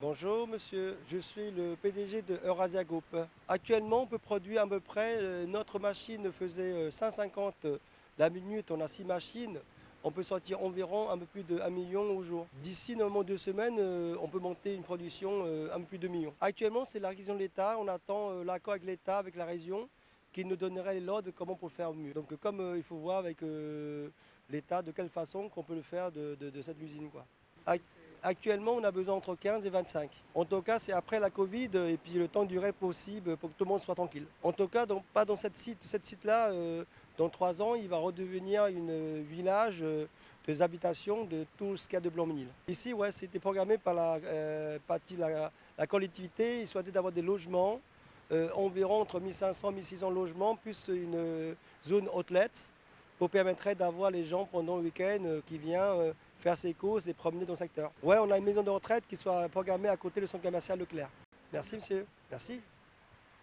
Bonjour monsieur, je suis le PDG de Eurasia Group. Actuellement, on peut produire à peu près, euh, notre machine faisait 150 euh, la minute, on a 6 machines. On peut sortir environ un peu plus de 1 million au jour. D'ici normalement deux semaines, euh, on peut monter une production un peu plus de 2 millions. Actuellement, c'est la région de l'État. On attend l'accord avec l'État, avec la région, qui nous donnerait les lots de comment pour faire mieux. Donc comme il faut voir avec l'État de quelle façon qu'on peut le faire de, cette usine. Actuellement, on a besoin entre 15 et 25. En tout cas, c'est après la Covid et puis le temps duré possible pour que tout le monde soit tranquille. En tout cas, pas dans cette site. Cette site-là, euh, dans trois ans, il va redevenir un village euh, des habitations de tout ce qu'il y a de Blanc-Ménil. Ici, ouais, c'était programmé par la, euh, la, collectivité. Il souhaitait d'avoir des logements, environ entre 1500 et 1600 logements, plus une zone outlet pour permettre d'avoir les gens pendant le week-end qui viennent faire ses courses et promener dans le secteur. Ouais, on a une maison de retraite qui soit programmée à côté du centre commercial Leclerc. Merci monsieur, merci.